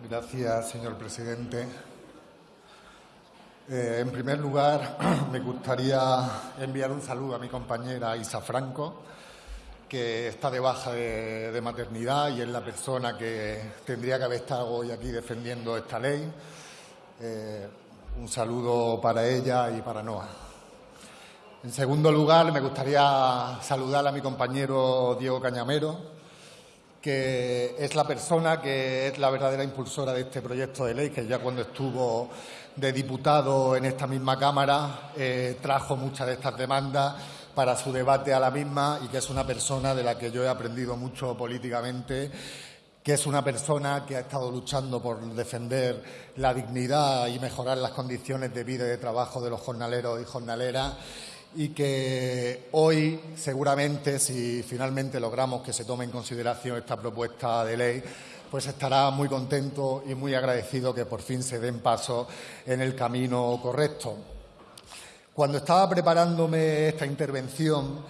Gracias, señor presidente. Eh, en primer lugar, me gustaría enviar un saludo a mi compañera Isa Franco, que está de baja de, maternidad y es la persona que tendría que haber estado hoy aquí defendiendo esta ley. Eh, un saludo para ella y para Noa. En segundo lugar, me gustaría saludar a mi compañero Diego Cañamero, que es la persona que es la verdadera impulsora de este proyecto de ley, que ya cuando estuvo de diputado en esta misma Cámara eh, trajo muchas de estas demandas para su debate a la misma y que es una persona de la que yo he aprendido mucho políticamente que es una persona que ha estado luchando por defender la dignidad y mejorar las condiciones de vida y de trabajo de los jornaleros y jornaleras y que hoy seguramente, si finalmente logramos que se tome en consideración esta propuesta de ley, pues estará muy contento y muy agradecido que por fin se den pasos en el camino correcto. Cuando estaba preparándome esta intervención,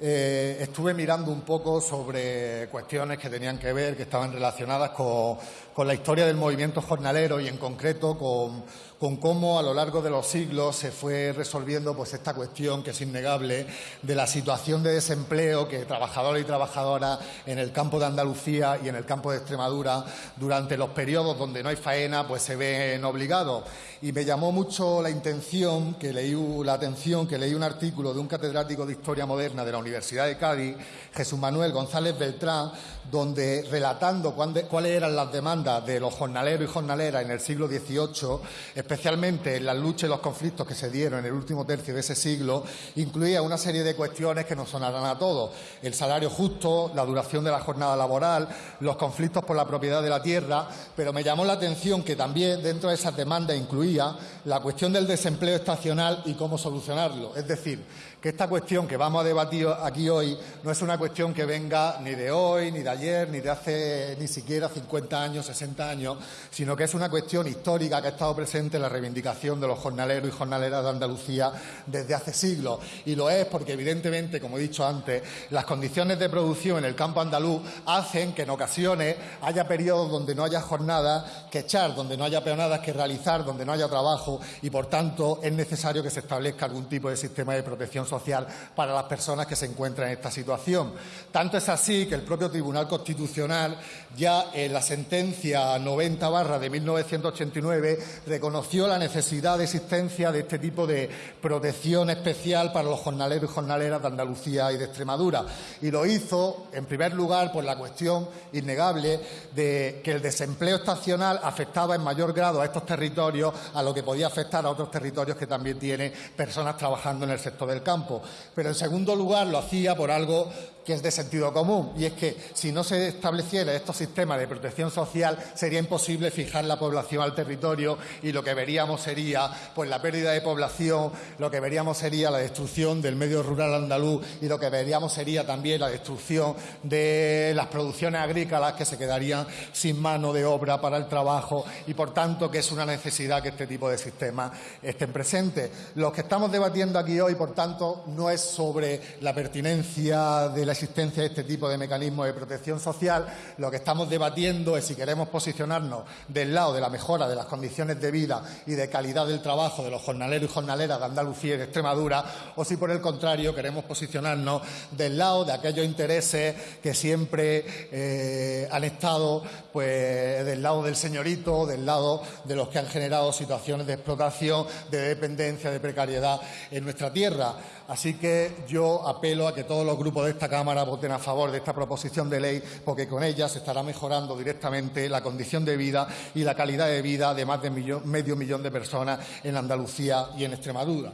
eh, estuve mirando un poco sobre cuestiones que tenían que ver, que estaban relacionadas con, con la historia del movimiento jornalero y en concreto con con cómo a lo largo de los siglos se fue resolviendo pues esta cuestión que es innegable de la situación de desempleo que trabajadores y trabajadoras en el campo de Andalucía y en el campo de Extremadura durante los periodos donde no hay faena pues se ven obligados. Y me llamó mucho la intención que leí la atención que leí un artículo de un catedrático de historia moderna de la Universidad de Cádiz Jesús Manuel González Beltrán donde relatando cuáles eran las demandas de los jornaleros y jornaleras en el siglo XVIII especialmente en las luchas y los conflictos que se dieron en el último tercio de ese siglo, incluía una serie de cuestiones que nos sonarán a todos. El salario justo, la duración de la jornada laboral, los conflictos por la propiedad de la tierra, pero me llamó la atención que también dentro de esas demandas incluía la cuestión del desempleo estacional y cómo solucionarlo. Es decir, que esta cuestión que vamos a debatir aquí hoy no es una cuestión que venga ni de hoy, ni de ayer, ni de hace ni siquiera 50 años, 60 años, sino que es una cuestión histórica que ha estado presente en la reivindicación de los jornaleros y jornaleras de Andalucía desde hace siglos. Y lo es porque, evidentemente, como he dicho antes, las condiciones de producción en el campo andaluz hacen que en ocasiones haya periodos donde no haya jornadas que echar, donde no haya peonadas que realizar, donde no haya trabajo y, por tanto, es necesario que se establezca algún tipo de sistema de protección social para las personas que se encuentran en esta situación. Tanto es así que el propio Tribunal Constitucional ya en la sentencia 90 barra de 1989 reconoció la necesidad de existencia de este tipo de protección especial para los jornaleros y jornaleras de Andalucía y de Extremadura. Y lo hizo, en primer lugar, por la cuestión innegable de que el desempleo estacional afectaba en mayor grado a estos territorios a lo que podía afectar a otros territorios que también tienen personas trabajando en el sector del campo. Pero en segundo lugar lo hacía por algo que es de sentido común, y es que si no se estableciera estos sistemas de protección social sería imposible fijar la población al territorio y lo que veríamos sería pues la pérdida de población, lo que veríamos sería la destrucción del medio rural andaluz y lo que veríamos sería también la destrucción de las producciones agrícolas que se quedarían sin mano de obra para el trabajo y por tanto que es una necesidad que este tipo de sistemas estén presentes. Lo que estamos debatiendo aquí hoy, por tanto, no es sobre la pertinencia de la existencia de este tipo de mecanismos de protección social, lo que estamos debatiendo es si queremos posicionarnos del lado de la mejora de las condiciones de vida y de calidad del trabajo de los jornaleros y jornaleras de Andalucía y de Extremadura, o si por el contrario queremos posicionarnos del lado de aquellos intereses que siempre eh, han estado pues, del lado del señorito, del lado de los que han generado situaciones de explotación, de dependencia, de precariedad en nuestra tierra. Así que yo apelo a que todos los grupos de esta Cámara voten a favor de esta proposición de ley, porque con ella se estará mejorando directamente la condición de vida y la calidad de vida de más de medio millón de personas en Andalucía y en Extremadura.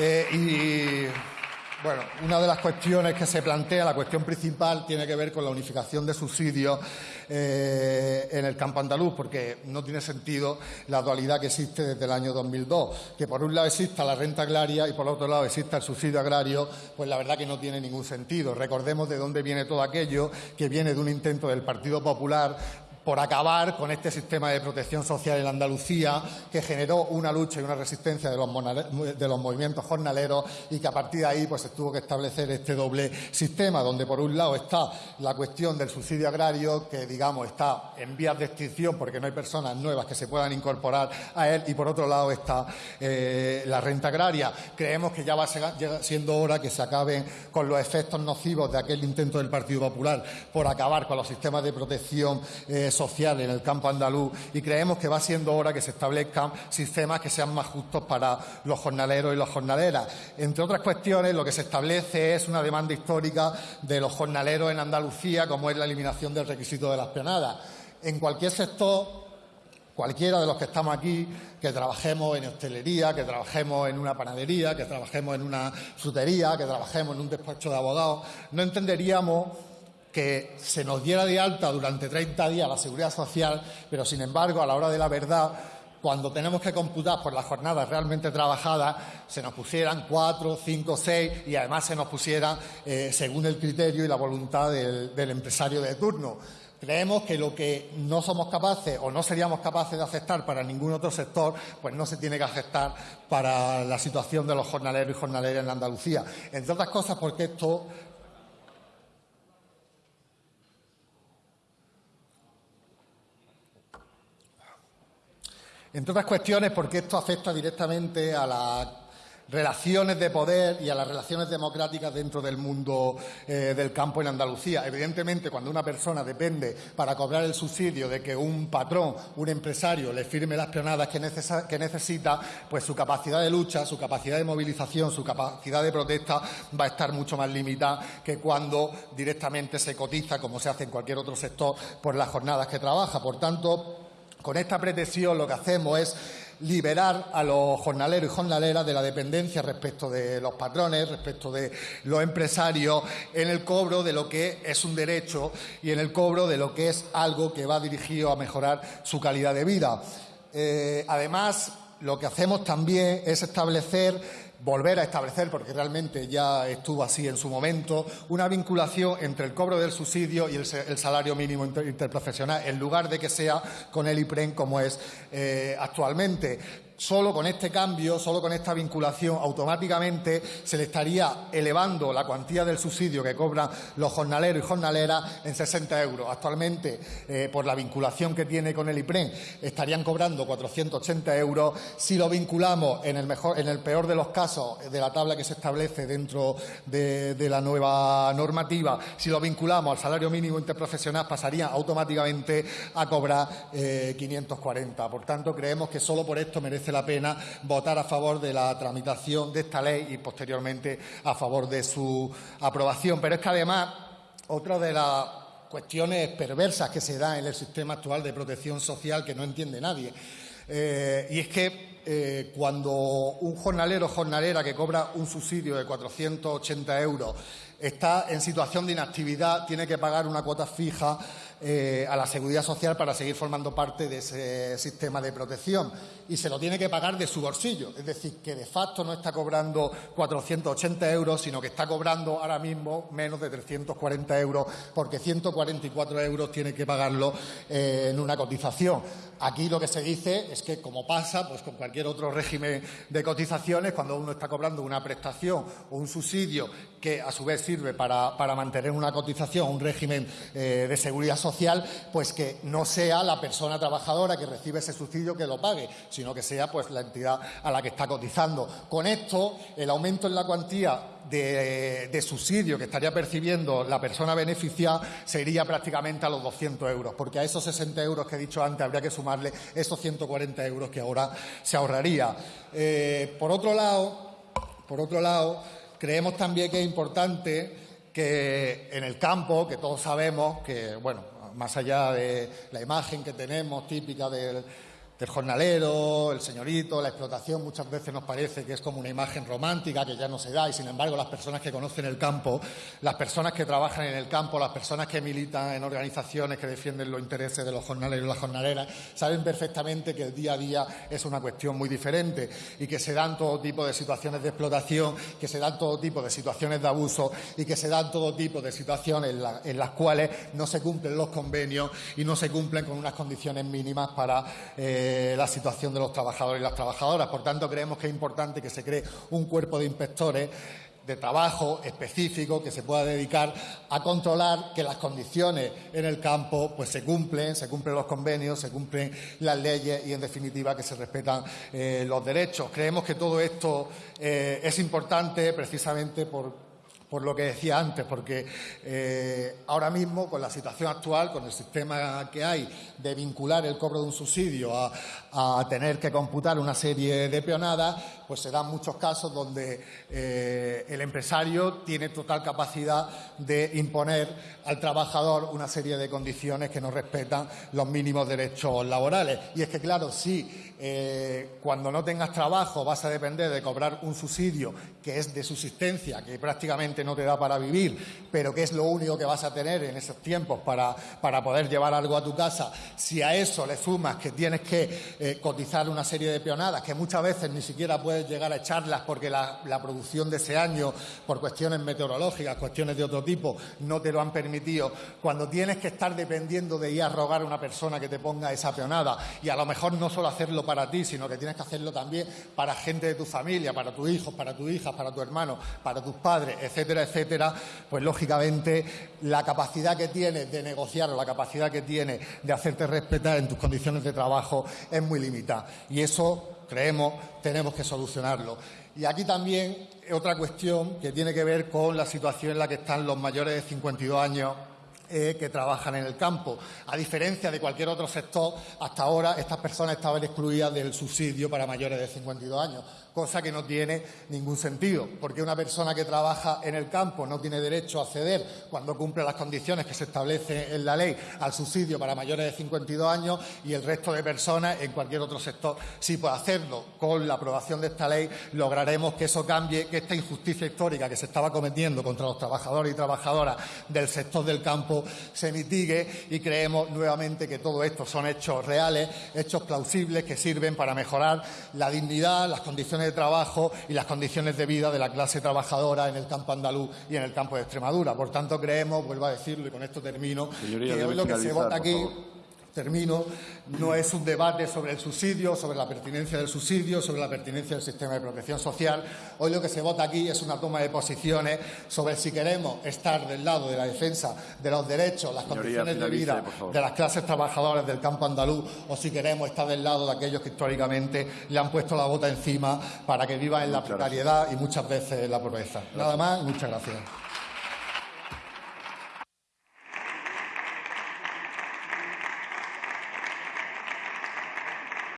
Eh, y bueno, una de las cuestiones que se plantea, la cuestión principal, tiene que ver con la unificación de subsidios eh, en el campo andaluz, porque no tiene sentido la dualidad que existe desde el año 2002, que por un lado exista la renta agraria y por otro lado exista el subsidio agrario, pues la verdad que no tiene ningún sentido. Recordemos de dónde viene todo aquello, que viene de un intento del Partido Popular por acabar con este sistema de protección social en Andalucía que generó una lucha y una resistencia de los, movimientos jornaleros y que a partir de ahí pues, se tuvo que establecer este doble sistema, donde por un lado está la cuestión del subsidio agrario, que digamos está en vías de extinción porque no hay personas nuevas que se puedan incorporar a él, y por otro lado está eh, la renta agraria. Creemos que ya va siendo hora que se acaben con los efectos nocivos de aquel intento del Partido Popular por acabar con los sistemas de protección eh, social en el campo andaluz y creemos que va siendo hora que se establezcan sistemas que sean más justos para los jornaleros y las jornaleras. Entre otras cuestiones, lo que se establece es una demanda histórica de los jornaleros en Andalucía, como es la eliminación del requisito de las penadas. En cualquier sector, cualquiera de los que estamos aquí, que trabajemos en hostelería, que trabajemos en una panadería, que trabajemos en una frutería, que trabajemos en un despacho de abogados, no entenderíamos que se nos diera de alta durante 30 días la seguridad social, pero sin embargo, a la hora de la verdad, cuando tenemos que computar por las jornadas realmente trabajadas, se nos pusieran cuatro, cinco, seis y además se nos pusieran eh, según el criterio y la voluntad del, del empresario de turno. Creemos que lo que no somos capaces o no seríamos capaces de aceptar para ningún otro sector, pues no se tiene que aceptar para la situación de los jornaleros y jornaleras en Andalucía. Entre otras cosas porque esto Entre otras cuestiones, porque esto afecta directamente a las relaciones de poder y a las relaciones democráticas dentro del mundo eh, del campo en Andalucía. Evidentemente, cuando una persona depende para cobrar el subsidio de que un patrón, un empresario, le firme las peonadas que, que necesita, pues su capacidad de lucha, su capacidad de movilización, su capacidad de protesta va a estar mucho más limitada que cuando directamente se cotiza, como se hace en cualquier otro sector, por las jornadas que trabaja. Por tanto, con esta pretensión lo que hacemos es liberar a los jornaleros y jornaleras de la dependencia respecto de los patrones, respecto de los empresarios, en el cobro de lo que es un derecho y en el cobro de lo que es algo que va dirigido a mejorar su calidad de vida. Eh, además, lo que hacemos también es establecer volver a establecer, porque realmente ya estuvo así en su momento, una vinculación entre el cobro del subsidio y el, salario mínimo interprofesional, en lugar de que sea con el IPREN como es eh, actualmente solo con este cambio, solo con esta vinculación, automáticamente se le estaría elevando la cuantía del subsidio que cobran los jornaleros y jornaleras en 60 euros. Actualmente, eh, por la vinculación que tiene con el IPREN, estarían cobrando 480 euros. Si lo vinculamos en el, peor de los casos de la tabla que se establece dentro de, la nueva normativa, si lo vinculamos al salario mínimo interprofesional, pasaría automáticamente a cobrar 540. Eh, por tanto, creemos que solo por esto merece la pena votar a favor de la tramitación de esta ley y posteriormente a favor de su aprobación. Pero es que además, otra de las cuestiones perversas que se da en el sistema actual de protección social que no entiende nadie. Eh, y es que eh, cuando un jornalero o jornalera que cobra un subsidio de 480 euros está en situación de inactividad, tiene que pagar una cuota fija eh, a la seguridad social para seguir formando parte de ese sistema de protección y se lo tiene que pagar de su bolsillo. Es decir, que de facto no está cobrando 480 euros, sino que está cobrando ahora mismo menos de 340 euros, porque 144 euros tiene que pagarlo eh, en una cotización. Aquí lo que se dice es que, como pasa pues, con cualquier otro régimen de cotizaciones, cuando uno está cobrando una prestación o un subsidio que a su vez sirve para, mantener una cotización, un régimen eh, de seguridad social, pues que no sea la persona trabajadora que recibe ese subsidio que lo pague, sino que sea pues la entidad a la que está cotizando. Con esto, el aumento en la cuantía de, subsidio que estaría percibiendo la persona beneficiada sería prácticamente a los 200 euros, porque a esos 60 euros que he dicho antes habría que sumarle esos 140 euros que ahora se ahorraría. Eh, por otro lado, por otro lado, creemos también que es importante que en el campo, que todos sabemos que, bueno, más allá de la imagen que tenemos típica del del jornalero, el señorito, la explotación, muchas veces nos parece que es como una imagen romántica que ya no se da y, sin embargo, las personas que conocen el campo, las personas que trabajan en el campo, las personas que militan en organizaciones que defienden los intereses de los jornaleros y las jornaleras, saben perfectamente que el día a día es una cuestión muy diferente y que se dan todo tipo de situaciones de explotación, que se dan todo tipo de situaciones de abuso y que se dan todo tipo de situaciones en, las cuales no se cumplen los convenios y no se cumplen con unas condiciones mínimas para eh, la situación de los trabajadores y las trabajadoras. Por tanto, creemos que es importante que se cree un cuerpo de inspectores de trabajo específico que se pueda dedicar a controlar que las condiciones en el campo pues se cumplen, se cumplen los convenios, se cumplen las leyes y en definitiva que se respetan eh, los derechos. Creemos que todo esto eh, es importante precisamente por por lo que decía antes, porque eh, ahora mismo, con la situación actual, con el sistema que hay de vincular el cobro de un subsidio a, tener que computar una serie de peonadas, pues se dan muchos casos donde eh, el empresario tiene total capacidad de imponer al trabajador una serie de condiciones que no respetan los mínimos derechos laborales. Y es que, claro, si eh, cuando no tengas trabajo vas a depender de cobrar un subsidio que es de subsistencia, que prácticamente no te da para vivir, pero que es lo único que vas a tener en esos tiempos para, para poder llevar algo a tu casa, si a eso le sumas que tienes que eh, cotizar una serie de peonadas, que muchas veces ni siquiera puedes llegar a echarlas porque la, la producción de ese año, por cuestiones meteorológicas, cuestiones de otro tipo, no te lo han permitido, cuando tienes que estar dependiendo de ir a rogar a una persona que te ponga esa peonada y a lo mejor no solo hacerlo para ti, sino que tienes que hacerlo también para gente de tu familia, para tus hijos, para tus hijas, para tu hermano, para tus padres, etcétera, etcétera, pues lógicamente la capacidad que tienes de negociar o la capacidad que tienes de hacerte respetar en tus condiciones de trabajo es muy limitada. Y eso, creemos, tenemos que solucionarlo. Y aquí también otra cuestión que tiene que ver con la situación en la que están los mayores de 52 años eh, que trabajan en el campo. A diferencia de cualquier otro sector, hasta ahora estas personas estaban excluidas del subsidio para mayores de 52 años cosa que no tiene ningún sentido, porque una persona que trabaja en el campo no tiene derecho a acceder, cuando cumple las condiciones que se establecen en la ley, al subsidio para mayores de 52 años y el resto de personas en cualquier otro sector sí puede hacerlo. Con la aprobación de esta ley lograremos que eso cambie, que esta injusticia histórica que se estaba cometiendo contra los trabajadores y trabajadoras del sector del campo se mitigue y creemos nuevamente que todo esto son hechos reales, hechos plausibles que sirven para mejorar la dignidad, las condiciones de trabajo y las condiciones de vida de la clase trabajadora en el campo andaluz y en el campo de Extremadura. Por tanto, creemos, vuelvo a decirlo y con esto termino, que hoy lo que se vota aquí termino, no es un debate sobre el subsidio, sobre la pertinencia del subsidio, sobre la pertinencia del sistema de protección social. Hoy lo que se vota aquí es una toma de posiciones sobre si queremos estar del lado de la defensa de los derechos, las condiciones de vida de las clases trabajadoras del campo andaluz o si queremos estar del lado de aquellos que históricamente le han puesto la bota encima para que vivan en la precariedad y muchas veces en la pobreza. Nada más, muchas gracias.